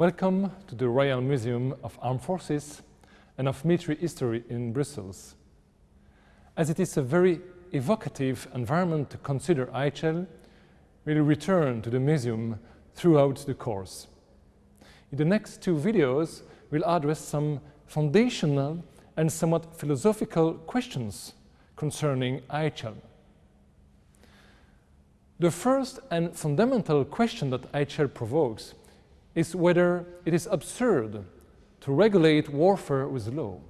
Welcome to the Royal Museum of Armed Forces and of Military History in Brussels. As it is a very evocative environment to consider IHL, we'll return to the museum throughout the course. In the next two videos, we'll address some foundational and somewhat philosophical questions concerning IHL. The first and fundamental question that IHL provokes is whether it is absurd to regulate warfare with law.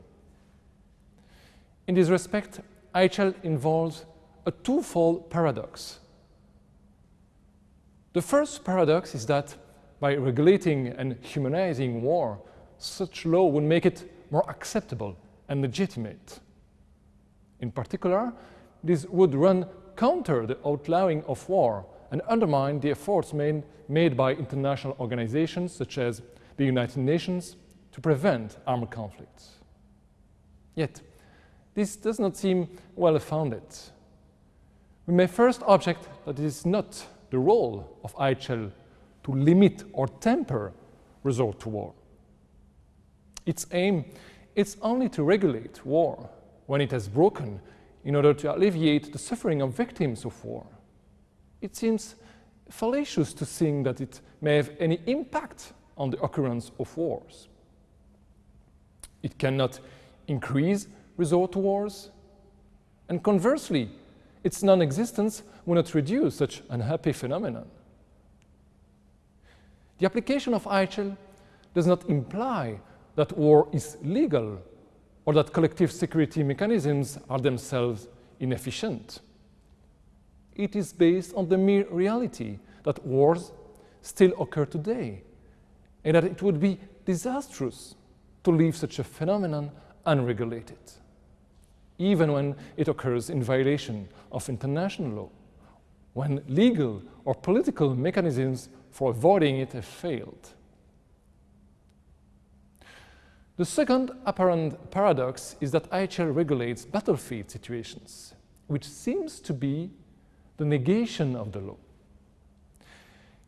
In this respect, IHL involves a twofold paradox. The first paradox is that by regulating and humanizing war, such law would make it more acceptable and legitimate. In particular, this would run counter the outlawing of war and undermine the efforts made, made by international organizations such as the United Nations to prevent armed conflicts. Yet, this does not seem well-founded. We may first object that it is not the role of IHL to limit or temper resort to war. Its aim is only to regulate war when it has broken in order to alleviate the suffering of victims of war. It seems fallacious to think that it may have any impact on the occurrence of wars. It cannot increase resort to wars, and conversely, its non-existence will not reduce such unhappy phenomenon. The application of IHL does not imply that war is legal or that collective security mechanisms are themselves inefficient. It is based on the mere reality that wars still occur today and that it would be disastrous to leave such a phenomenon unregulated, even when it occurs in violation of international law, when legal or political mechanisms for avoiding it have failed. The second apparent paradox is that IHL regulates battlefield situations, which seems to be the negation of the law.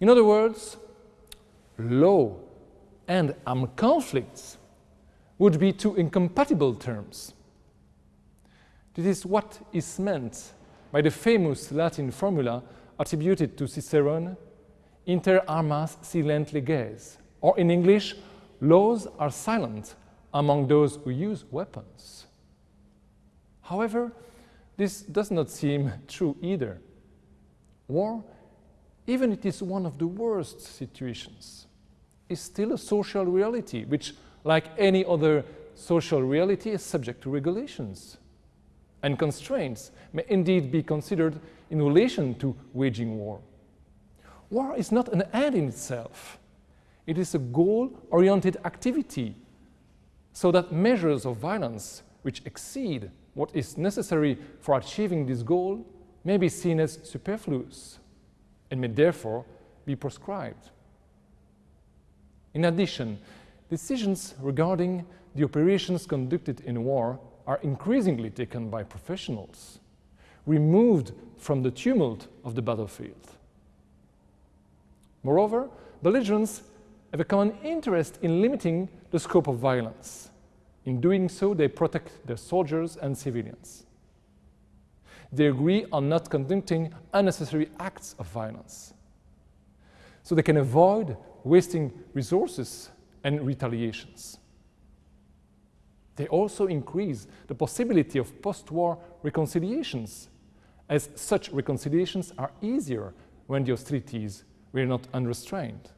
In other words, law and armed conflicts would be two incompatible terms. This is what is meant by the famous Latin formula attributed to Cicerone, inter armas silent leges, or in English, laws are silent among those who use weapons. However, this does not seem true either. War, even it is one of the worst situations, is still a social reality which, like any other social reality, is subject to regulations. And constraints may indeed be considered in relation to waging war. War is not an end in itself. It is a goal-oriented activity so that measures of violence which exceed what is necessary for achieving this goal may be seen as superfluous and may therefore be proscribed. In addition, decisions regarding the operations conducted in war are increasingly taken by professionals, removed from the tumult of the battlefield. Moreover, belligerents have a common interest in limiting the scope of violence. In doing so, they protect their soldiers and civilians. They agree on not conducting unnecessary acts of violence. So they can avoid wasting resources and retaliations. They also increase the possibility of post-war reconciliations, as such reconciliations are easier when the hostilities were not unrestrained.